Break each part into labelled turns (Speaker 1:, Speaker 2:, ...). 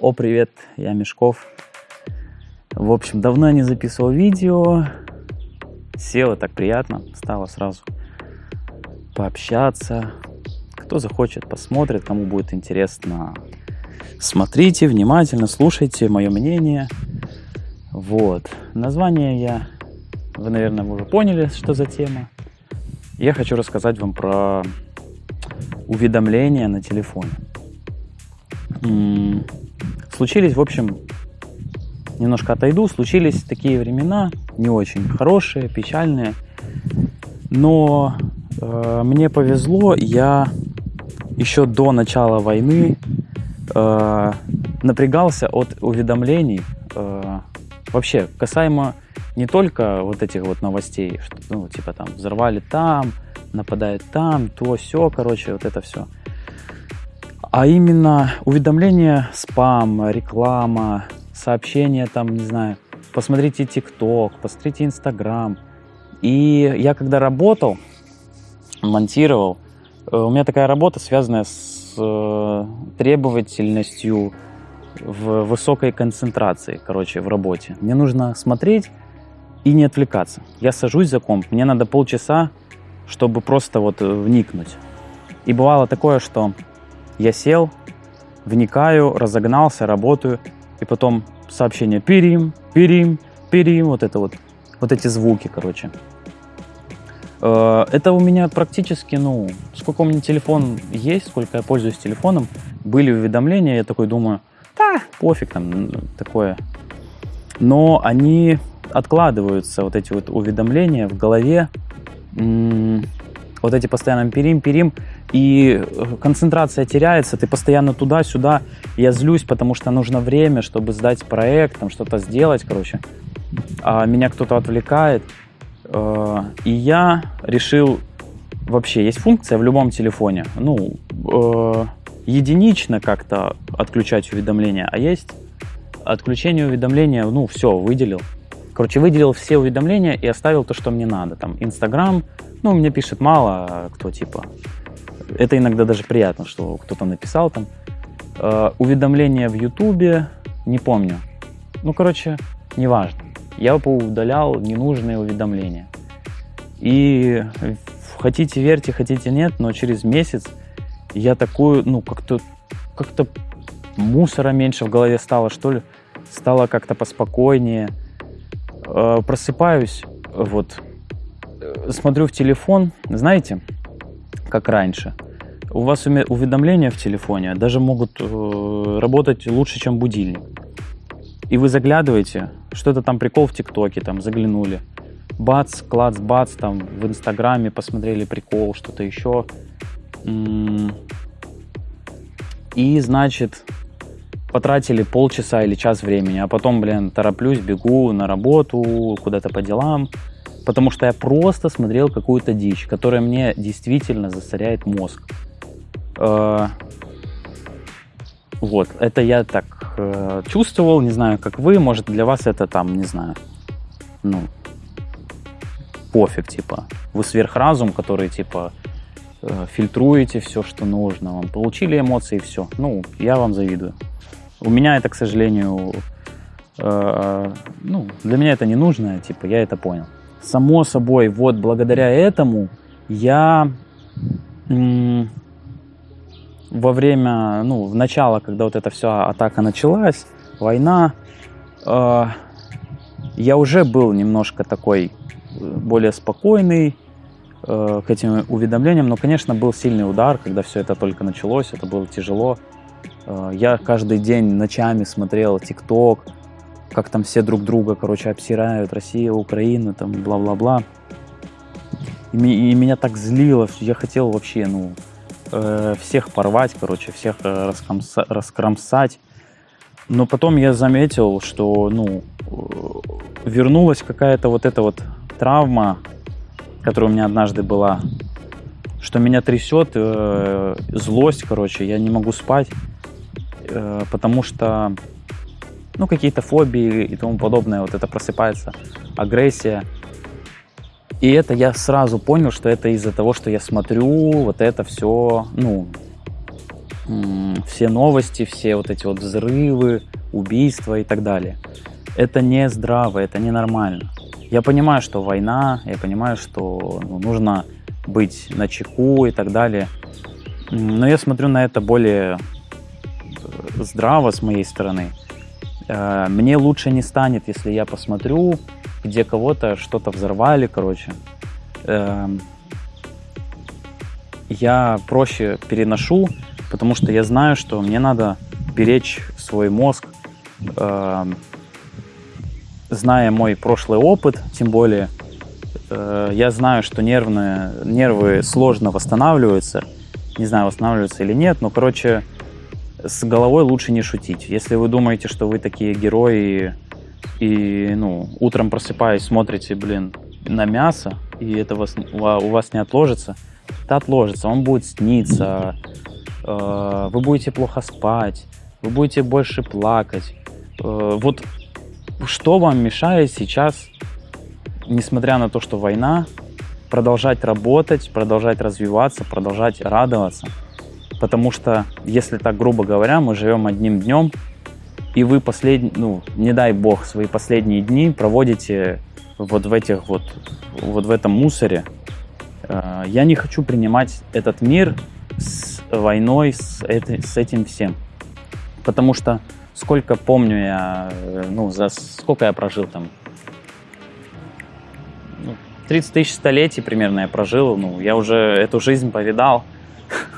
Speaker 1: О, привет, я Мешков. В общем, давно не записывал видео. Села так приятно, стало сразу пообщаться. Кто захочет, посмотрит, кому будет интересно. Смотрите внимательно, слушайте мое мнение. Вот. Название я... Вы, наверное, уже поняли, что за тема. Я хочу рассказать вам про уведомления на телефоне. Случились, в общем, немножко отойду, случились такие времена, не очень хорошие, печальные. Но э, мне повезло, я еще до начала войны э, напрягался от уведомлений. Э, вообще, касаемо не только вот этих вот новостей, что, ну, типа там взорвали там, нападает там, то все, короче, вот это все а именно уведомления, спам, реклама, сообщения там, не знаю, посмотрите ТикТок, посмотрите Инстаграм. И я когда работал, монтировал, э, у меня такая работа, связанная с э, требовательностью в высокой концентрации, короче, в работе. Мне нужно смотреть и не отвлекаться. Я сажусь за комп, мне надо полчаса, чтобы просто вот вникнуть. И бывало такое, что я сел, вникаю, разогнался, работаю, и потом сообщение «пирим», «пирим», «пирим», вот это вот, вот эти звуки, короче. Э, это у меня практически, ну, сколько у меня телефон есть, сколько я пользуюсь телефоном, были уведомления, я такой думаю, да, пофиг там, такое. Но они откладываются, вот эти вот уведомления в голове, вот эти постоянно перим-перим, и э, концентрация теряется, ты постоянно туда-сюда. Я злюсь, потому что нужно время, чтобы сдать проект, там что-то сделать, короче. А меня кто-то отвлекает. Э, и я решил, вообще есть функция в любом телефоне, ну, э, единично как-то отключать уведомления, а есть отключение уведомления, ну, все, выделил. Короче, выделил все уведомления и оставил то, что мне надо. Там, Инстаграм, ну, мне пишет мало кто, типа, это иногда даже приятно, что кто-то написал там. Э, уведомления в Ютубе, не помню. Ну, короче, неважно. Я поудалял ненужные уведомления. И хотите верьте, хотите нет, но через месяц я такую, ну, как-то как-то мусора меньше в голове стало, что ли. Стало как-то поспокойнее. Э, просыпаюсь, вот, э, смотрю в телефон, знаете, как раньше. У вас уведомления в телефоне даже могут э, работать лучше, чем будильник. И вы заглядываете, что-то там прикол в ТикТоке, там заглянули. Бац, клац, бац, там в Инстаграме посмотрели прикол, что-то еще. И, значит, потратили полчаса или час времени, а потом, блин, тороплюсь, бегу на работу, куда-то по делам, потому что я просто смотрел какую-то дичь, которая мне действительно засоряет мозг. Э, вот, это я так э, чувствовал, не знаю, как вы, может для вас это там, не знаю, ну, пофиг, типа, вы сверхразум, который, типа, э, фильтруете все, что нужно, вам получили эмоции, все, ну, я вам завидую. У меня это, к сожалению, ну, для меня это не нужно, типа, я это понял само собой, вот благодаря этому я во время, ну, в начало, когда вот эта вся атака началась, война, э, я уже был немножко такой э, более спокойный э, к этим уведомлениям, но, конечно, был сильный удар, когда все это только началось, это было тяжело. Э, я каждый день ночами смотрел ТикТок, как там все друг друга, короче, обсирают, Россия, Украина, там, бла-бла-бла. И, и меня так злило, я хотел вообще, ну, э, всех порвать, короче, всех э, раскромса, раскромсать. Но потом я заметил, что, ну, э, вернулась какая-то вот эта вот травма, которая у меня однажды была, что меня трясет, э, злость, короче, я не могу спать, э, потому что ну, какие-то фобии и тому подобное, вот это просыпается, агрессия. И это я сразу понял, что это из-за того, что я смотрю вот это все, ну, все новости, все вот эти вот взрывы, убийства и так далее. Это не здраво, это не нормально. Я понимаю, что война, я понимаю, что ну, нужно быть на чеку и так далее. Но я смотрю на это более э, здраво с моей стороны. Э, мне лучше не станет, если я посмотрю, где кого-то что-то взорвали, короче. Эм, я проще переношу, потому что я знаю, что мне надо беречь свой мозг, эм, зная мой прошлый опыт, тем более э, я знаю, что нервные, нервы сложно восстанавливаются. Не знаю, восстанавливаются или нет, но, короче, с головой лучше не шутить. Если вы думаете, что вы такие герои и, ну, утром просыпаясь, смотрите, блин, на мясо, и это вас, у вас не отложится, это отложится, он будет сниться, э, вы будете плохо спать, вы будете больше плакать. Э, вот что вам мешает сейчас, несмотря на то, что война, продолжать работать, продолжать развиваться, продолжать радоваться? Потому что, если так грубо говоря, мы живем одним днем, и вы последний, ну, не дай бог, свои последние дни проводите вот в этих вот, вот в этом мусоре. Э, я не хочу принимать этот мир с войной, с, это, с этим всем. Потому что сколько помню я, э, ну, за сколько я прожил там? 30 ну, тысяч столетий примерно я прожил, ну, я уже эту жизнь повидал.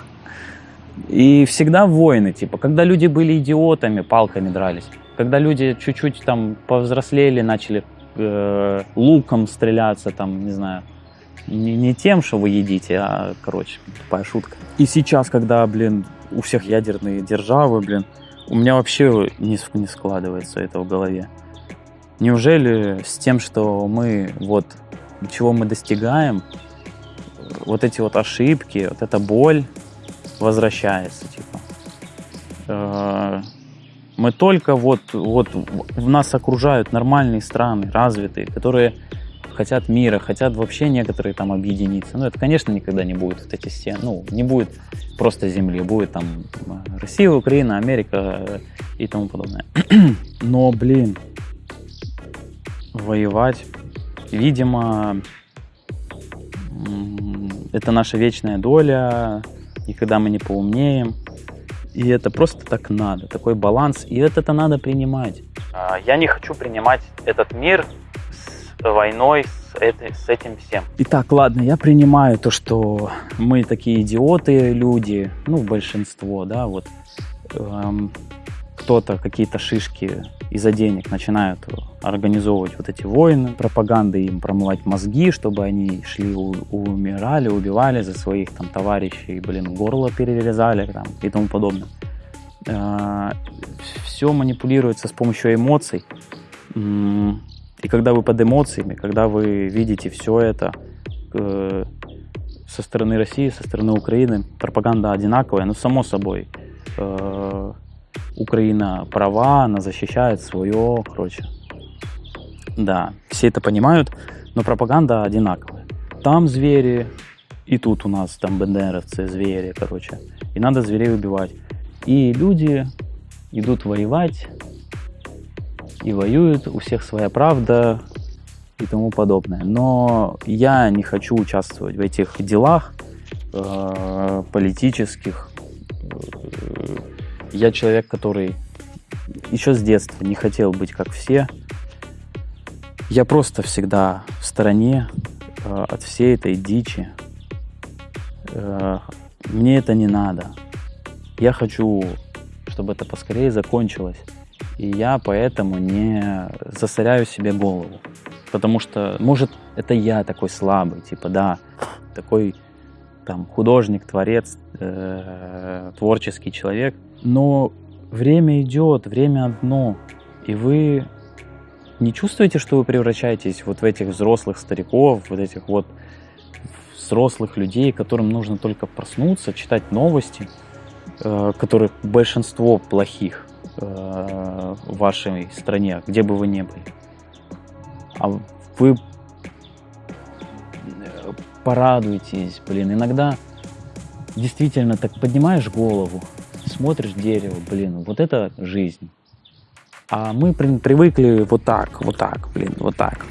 Speaker 1: И всегда войны, типа, когда люди были идиотами, палками дрались. Когда люди чуть-чуть там повзрослели, начали э, луком стреляться, там, не знаю, не, не тем, что вы едите, а, короче, тупая шутка. И сейчас, когда, блин, у всех ядерные державы, блин, у меня вообще не, не складывается это в голове. Неужели с тем, что мы, вот, чего мы достигаем, вот эти вот ошибки, вот эта боль возвращается, типа. Э, мы только вот, вот в нас окружают нормальные страны, развитые, которые хотят мира, хотят вообще некоторые там объединиться. Ну, это, конечно, никогда не будет вот эти стены, ну, не будет просто земли, будет там Россия, Украина, Америка и тому подобное. Но, блин, воевать, видимо, это наша вечная доля, никогда мы не поумнеем. И это просто так надо, такой баланс, и это-то надо принимать. А, я не хочу принимать этот мир с войной, с, этой, с этим всем. Итак, ладно, я принимаю то, что мы такие идиоты люди, ну, большинство, да, вот. Эм, кто-то какие-то шишки из-за денег начинают организовывать вот эти войны, пропаганды им промывать мозги, чтобы они шли, умирали, убивали за своих там товарищей, блин, горло перерезали там и тому подобное. А, Все манипулируется с помощью эмоций. И когда вы под эмоциями, когда вы видите все это э, со стороны России, со стороны Украины, пропаганда одинаковая, ну, само собой, э, Украина права, она защищает свое, короче. Да, все это понимают, но пропаганда одинаковая. Там звери, и тут у нас там бендеровцы, звери, короче. И надо зверей убивать. И люди идут воевать, и воюют, у всех своя правда и тому подобное. Но я не хочу участвовать в этих делах э, политических, э, я человек, который еще с детства не хотел быть как все. Я просто всегда в стороне э, от всей этой дичи. Э, мне это не надо. Я хочу, чтобы это поскорее закончилось. И я поэтому не засоряю себе голову. Потому что, может, это я такой слабый, типа, да, такой там художник, творец, э, творческий человек. Но время идет, время одно, и вы не чувствуете, что вы превращаетесь вот в этих взрослых стариков, вот этих вот взрослых людей, которым нужно только проснуться, читать новости, э, которых большинство плохих э, в вашей стране, где бы вы ни были. А вы порадуйтесь, блин, иногда действительно так поднимаешь голову, смотришь дерево, блин, вот это жизнь. А мы привыкли вот так, вот так, блин, вот так.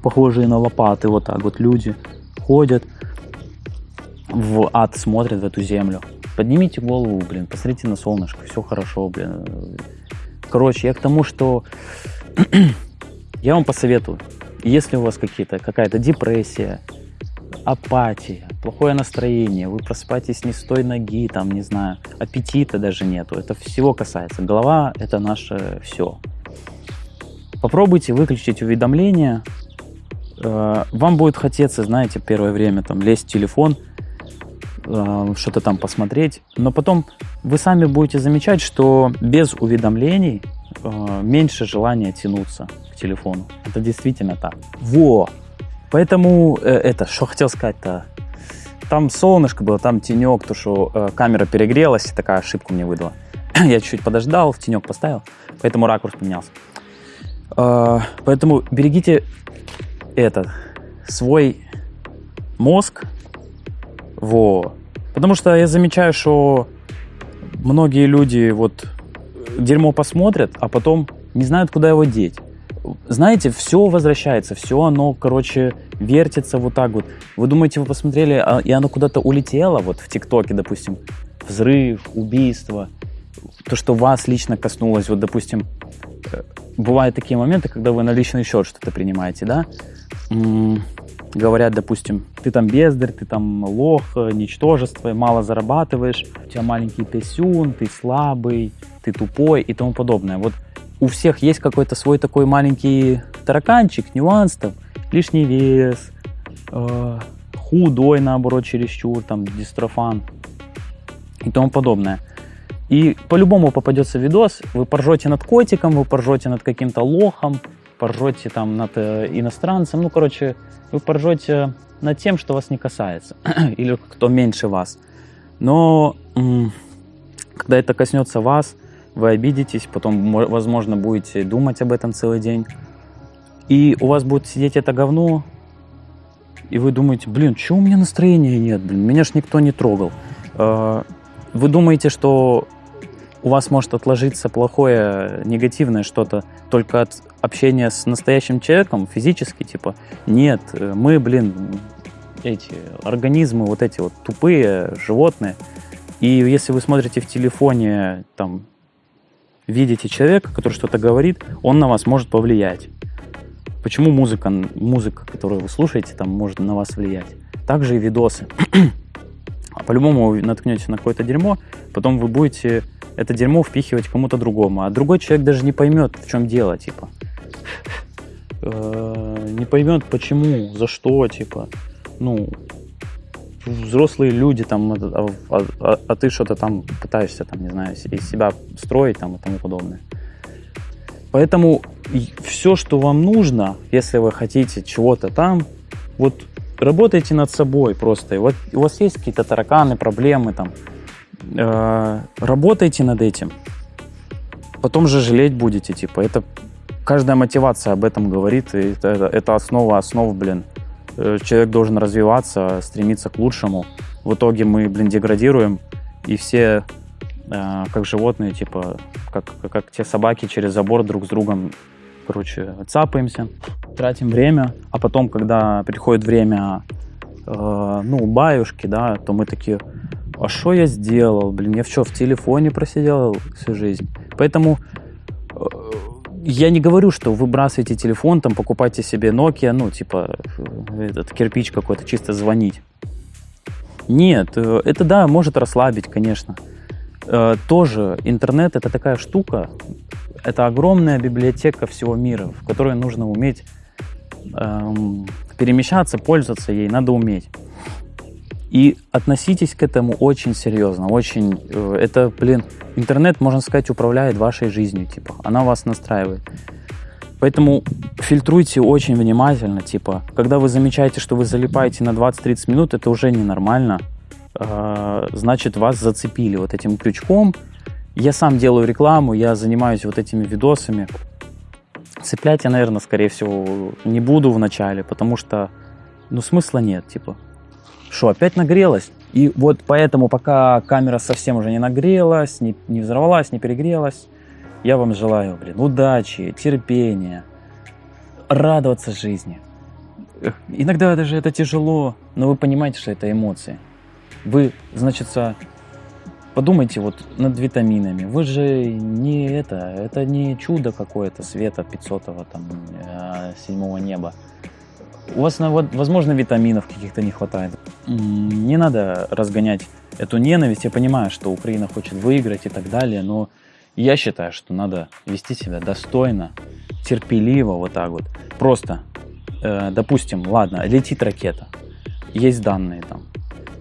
Speaker 1: Похожие на лопаты, вот так вот люди ходят в ад, смотрят в эту землю. Поднимите голову, блин, посмотрите на солнышко, все хорошо, блин. Короче, я к тому, что я вам посоветую, если у вас какие-то, какая-то депрессия, апатия, плохое настроение, вы просыпаетесь не с той ноги, там, не знаю, аппетита даже нету, это всего касается. Голова – это наше все. Попробуйте выключить уведомления. Э, вам будет хотеться, знаете, первое время там лезть в телефон, э, что-то там посмотреть, но потом вы сами будете замечать, что без уведомлений э, меньше желания тянуться к телефону. Это действительно так. Во! Поэтому э, это, что хотел сказать-то, там солнышко было, там тенек, то что э, камера перегрелась, такая ошибку мне выдала. Я чуть-чуть подождал, в тенек поставил, поэтому ракурс поменялся. Э, поэтому берегите этот свой мозг, во. Потому что я замечаю, что многие люди вот дерьмо посмотрят, а потом не знают, куда его деть знаете, все возвращается, все оно, короче, вертится вот так вот. Вы думаете, вы посмотрели, а, и оно куда-то улетело, вот в ТикТоке, допустим, взрыв, убийство, то, что вас лично коснулось, вот, допустим, э, бывают такие моменты, когда вы на личный счет что-то принимаете, да, говорят, допустим, ты там бездарь, ты там лох, ничтожество, мало зарабатываешь, у тебя маленький писюн, ты слабый, ты тупой и тому подобное. Вот у всех есть какой-то свой такой маленький тараканчик, нюанс там, лишний вес, э, худой, наоборот, чересчур, там, дистрофан и тому подобное. И по-любому попадется видос, вы поржете над котиком, вы поржете над каким-то лохом, поржете там над э, иностранцем, ну, короче, вы поржете над тем, что вас не касается, или кто меньше вас. Но когда это коснется вас, вы обидитесь, потом, возможно, будете думать об этом целый день. И у вас будет сидеть это говно, и вы думаете, блин, что у меня настроения нет, блин, меня ж никто не трогал. А, вы думаете, что у вас может отложиться плохое, негативное что-то только от общения с настоящим человеком, физически, типа, нет, мы, блин, эти организмы, вот эти вот тупые животные, и если вы смотрите в телефоне, там, видите человека, который что-то говорит, он на вас может повлиять. Почему музыка, музыка, которую вы слушаете, там может на вас влиять? Также и видосы. По-любому вы наткнетесь на какое-то дерьмо, потом вы будете это дерьмо впихивать кому-то другому, а другой человек даже не поймет, в чем дело, типа. Э, не поймет, почему, за что, типа. Ну, взрослые люди, там, а, а, а, а ты что-то там пытаешься, там, не знаю, из себя строить там, и тому подобное. Поэтому все, что вам нужно, если вы хотите чего-то там, вот работайте над собой просто. Вот у вас есть какие-то тараканы, проблемы там, э, работайте над этим. Потом же жалеть будете, типа, это каждая мотивация об этом говорит, и это, это основа основ, блин. Э, человек должен развиваться, стремиться к лучшему. В итоге мы, блин, деградируем, и все, э, как животные, типа, как, как те собаки через забор друг с другом, короче, цапаемся, тратим время, а потом, когда приходит время, э, ну, баюшки, да, то мы такие, а что я сделал, блин, я что, в телефоне просидел всю жизнь? Поэтому я не говорю, что выбрасывайте телефон, там покупайте себе Nokia, ну, типа, этот кирпич какой-то, чисто звонить. Нет, э, это да, может расслабить, конечно. Э, тоже интернет это такая штука, это огромная библиотека всего мира, в которой нужно уметь эм, перемещаться, пользоваться ей, надо уметь. И относитесь к этому очень серьезно, очень... Э, это, блин, интернет, можно сказать, управляет вашей жизнью, типа, она вас настраивает. Поэтому фильтруйте очень внимательно, типа, когда вы замечаете, что вы залипаете на 20-30 минут, это уже ненормально, э, значит, вас зацепили вот этим крючком. Я сам делаю рекламу, я занимаюсь вот этими видосами. Цеплять я, наверное, скорее всего, не буду в начале, потому что, ну, смысла нет, типа. Что, опять нагрелась? И вот поэтому, пока камера совсем уже не нагрелась, не, не взорвалась, не перегрелась, я вам желаю, блин, удачи, терпения, радоваться жизни. Иногда даже это тяжело, но вы понимаете, что это эмоции. Вы, значит, подумайте вот над витаминами. Вы же не это, это не чудо какое-то света 500 там э, седьмого неба. У вас, возможно, витаминов каких-то не хватает. Не надо разгонять эту ненависть. Я понимаю, что Украина хочет выиграть и так далее, но я считаю, что надо вести себя достойно, терпеливо, вот так вот. Просто, э, допустим, ладно, летит ракета, есть данные там.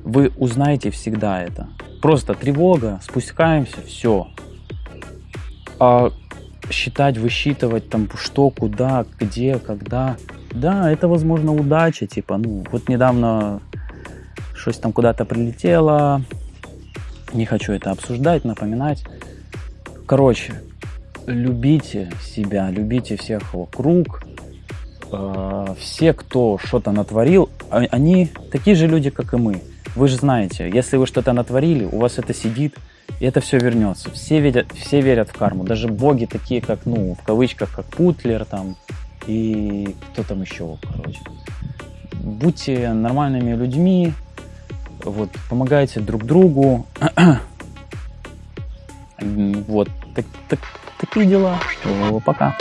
Speaker 1: Вы узнаете всегда это. Просто тревога, спускаемся, все. А считать, высчитывать там что, куда, где, когда. Да, это, возможно, удача, типа, ну, вот недавно что-то там куда-то прилетело, не хочу это обсуждать, напоминать. Короче, любите себя, любите всех вокруг. Э, все, кто что-то натворил, а, они такие же люди, как и мы. Вы же знаете, если вы что-то натворили, у вас это сидит, и это все вернется. Все верят, все верят в карму. Даже боги такие, как, ну, в кавычках, как Путлер там и кто там еще, короче. Будьте нормальными людьми, вот, помогайте друг другу. Вот, так, так, такие дела. Пока.